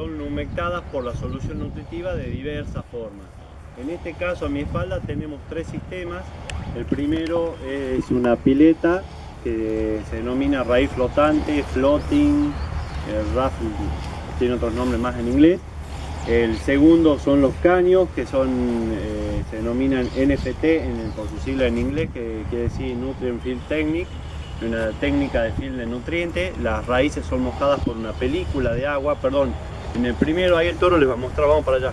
son humectadas por la solución nutritiva de diversas formas. En este caso a mi espalda tenemos tres sistemas. El primero es una pileta que se denomina raíz flotante, floating, raffle, tiene otros nombres más en inglés. El segundo son los caños, que son, eh, se denominan NFT en, por su sigla en inglés, que quiere decir Nutrient Field Technique, una técnica de field de nutrientes. Las raíces son mojadas por una película de agua, perdón, en el primero ahí el toro les va a mostrar, vamos para allá.